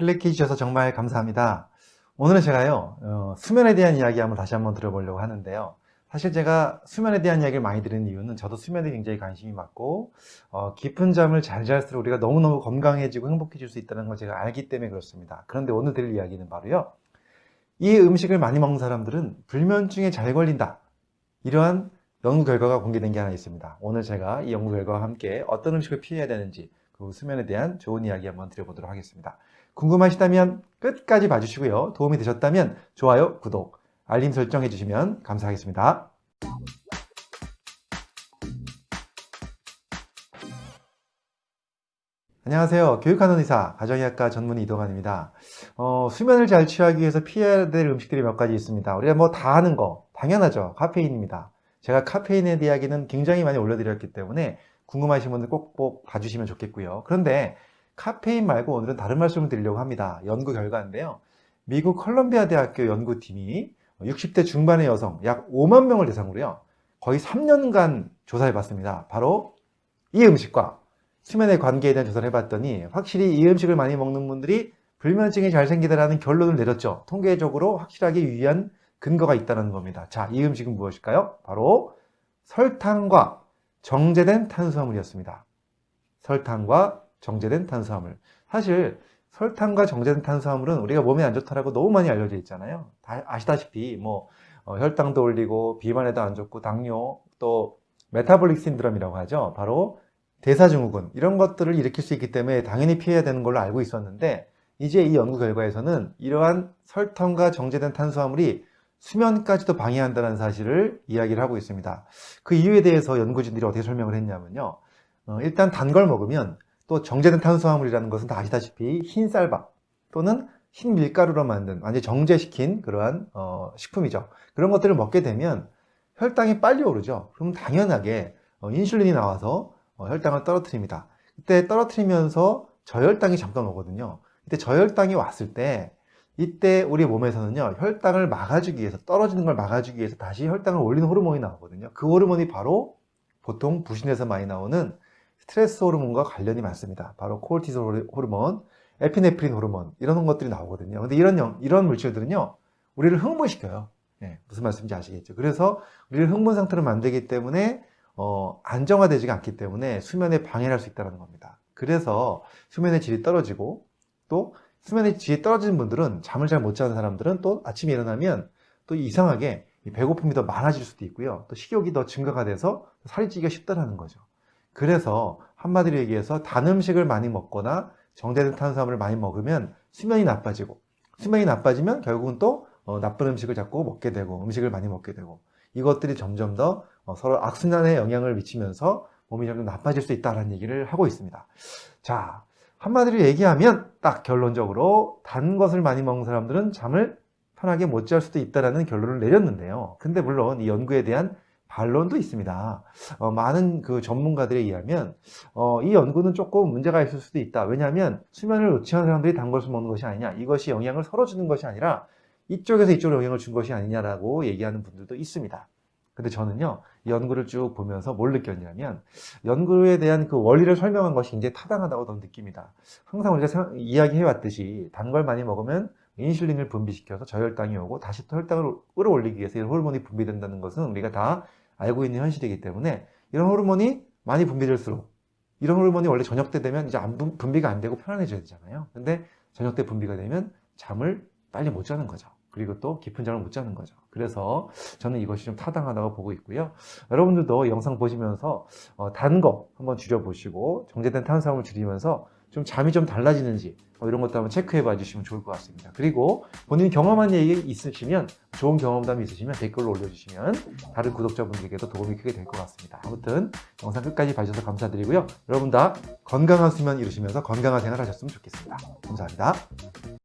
클릭해 주셔서 정말 감사합니다. 오늘은 제가요 어, 수면에 대한 이야기 한번 다시 한번 들어보려고 하는데요. 사실 제가 수면에 대한 이야기를 많이 드리는 이유는 저도 수면에 굉장히 관심이 많고 어, 깊은 잠을 잘 잘수록 우리가 너무너무 건강해지고 행복해질 수 있다는 걸 제가 알기 때문에 그렇습니다. 그런데 오늘 드릴 이야기는 바로요. 이 음식을 많이 먹는 사람들은 불면증에 잘 걸린다. 이러한 연구 결과가 공개된 게 하나 있습니다. 오늘 제가 이 연구 결과와 함께 어떤 음식을 피해야 되는지 그 수면에 대한 좋은 이야기 한번 드려보도록 하겠습니다. 궁금하시다면 끝까지 봐주시고요. 도움이 되셨다면 좋아요, 구독, 알림 설정 해주시면 감사하겠습니다. 안녕하세요. 교육하는 의사, 가정의학과 전문 이동환입니다. 어, 수면을 잘 취하기 위해서 피해야 될 음식들이 몇 가지 있습니다. 우리가 뭐 다 아는 거, 당연하죠. 카페인입니다. 제가 카페인에 대한 이야기는 굉장히 많이 올려드렸기 때문에 궁금하신 분들 꼭 꼭 봐주시면 좋겠고요. 그런데 카페인 말고 오늘은 다른 말씀을 드리려고 합니다. 연구 결과인데요. 미국 컬럼비아 대학교 연구팀이 60대 중반의 여성 약 5만 명을 대상으로요. 거의 3년간 조사해 봤습니다. 바로 이 음식과 수면의 관계에 대한 조사를 해봤더니 확실히 이 음식을 많이 먹는 분들이 불면증이 잘 생기다라는 결론을 내렸죠. 통계적으로 확실하게 유의한 근거가 있다는 겁니다. 자, 이 음식은 무엇일까요? 바로 설탕과 정제된 탄수화물이었습니다. 설탕과 정제된 탄수화물. 사실 설탕과 정제된 탄수화물은 우리가 몸에 안 좋다라고 너무 많이 알려져 있잖아요. 다 아시다시피 뭐 어, 혈당도 올리고 비만에도 안 좋고 당뇨 또 metabolic syndrome이라고 하죠. 바로 대사증후군 이런 것들을 일으킬 수 있기 때문에 당연히 피해야 되는 걸로 알고 있었는데 이제 이 연구 결과에서는 이러한 설탕과 정제된 탄수화물이 수면까지도 방해한다는 사실을 이야기를 하고 있습니다. 그 이유에 대해서 연구진들이 어떻게 설명을 했냐면요. 어, 일단 단 걸 먹으면 또 정제된 탄수화물이라는 것은 다 아시다시피 흰 쌀밥 또는 흰 밀가루로 만든 완전 정제시킨 그러한 어, 식품이죠. 그런 것들을 먹게 되면 혈당이 빨리 오르죠. 그럼 당연하게 어, 인슐린이 나와서 어, 혈당을 떨어뜨립니다. 그때 떨어뜨리면서 저혈당이 잠깐 오거든요. 그때 저혈당이 왔을 때 이때 우리 몸에서는요 혈당을 막아주기 위해서 떨어지는 걸 막아주기 위해서 다시 혈당을 올리는 호르몬이 나오거든요 그 호르몬이 바로 보통 부신에서 많이 나오는 스트레스 호르몬과 관련이 많습니다. 바로 코르티솔 호르몬, 에피네프린 호르몬 이런 것들이 나오거든요. 근데 이런 이런 물질들은요 우리를 흥분시켜요. 네, 무슨 말씀인지 아시겠죠? 그래서 우리를 흥분 상태로 만들기 때문에 어, 안정화되지가 않기 때문에 수면에 방해를 할 수 있다는 겁니다. 그래서 수면의 질이 떨어지고 또 수면의 질이 떨어지는 분들은 잠을 잘 못 자는 사람들은 또 아침에 일어나면 또 이상하게 배고픔이 더 많아질 수도 있고요. 또 식욕이 더 증가가 돼서 살이 찌기가 쉽다는 거죠. 그래서 한마디로 얘기해서 단 음식을 많이 먹거나 정제된 탄수화물을 많이 먹으면 수면이 나빠지고 수면이 나빠지면 결국은 또 어, 나쁜 음식을 자꾸 먹게 되고 음식을 많이 먹게 되고 이것들이 점점 더 어, 서로 악순환에 영향을 미치면서 몸이 점점 나빠질 수 있다는 얘기를 하고 있습니다. 자, 한마디로 얘기하면 딱 결론적으로 단 것을 많이 먹는 사람들은 잠을 편하게 못 잘 수도 있다는 결론을 내렸는데요. 근데 물론 이 연구에 대한 반론도 있습니다. 어, 많은 그 전문가들에 의하면 어, 이 연구는 조금 문제가 있을 수도 있다. 왜냐하면 수면을 놓치는 사람들이 단 것을 먹는 것이 아니냐. 이것이 영향을 서로 주는 것이 아니라 이쪽에서 이쪽으로 영향을 준 것이 아니냐라고 얘기하는 분들도 있습니다. 근데 저는요 연구를 쭉 보면서 뭘 느꼈냐면 연구에 대한 그 원리를 설명한 것이 이제 타당하다고 저는 느낍니다 항상 우리가 이야기해 왔듯이 단 걸 많이 먹으면 인슐린을 분비시켜서 저혈당이 오고 다시 또 혈당을 끌어올리기 위해서 이런 호르몬이 분비된다는 것은 우리가 다 알고 있는 현실이기 때문에 이런 호르몬이 많이 분비될수록 이런 호르몬이 원래 저녁 때 되면 이제 안 분비가 안 되고 편안해져야 되잖아요 근데 저녁 때 분비가 되면 잠을 빨리 못 자는 거죠 그리고 또 깊은 잠을 못 자는 거죠. 그래서 저는 이것이 좀 타당하다고 보고 있고요. 여러분들도 영상 보시면서 어, 단거 한번 줄여보시고 정제된 탄수화물 줄이면서 좀 잠이 좀 달라지는지 뭐 이런 것도 한번 체크해 봐 주시면 좋을 것 같습니다. 그리고 본인이 경험한 얘기 있으시면 좋은 경험담이 있으시면 댓글로 올려주시면 다른 구독자분들에게도 도움이 크게 될 것 같습니다. 아무튼 영상 끝까지 봐주셔서 감사드리고요. 여러분 다 건강한 수면 이루시면서 건강한 생활 하셨으면 좋겠습니다. 감사합니다.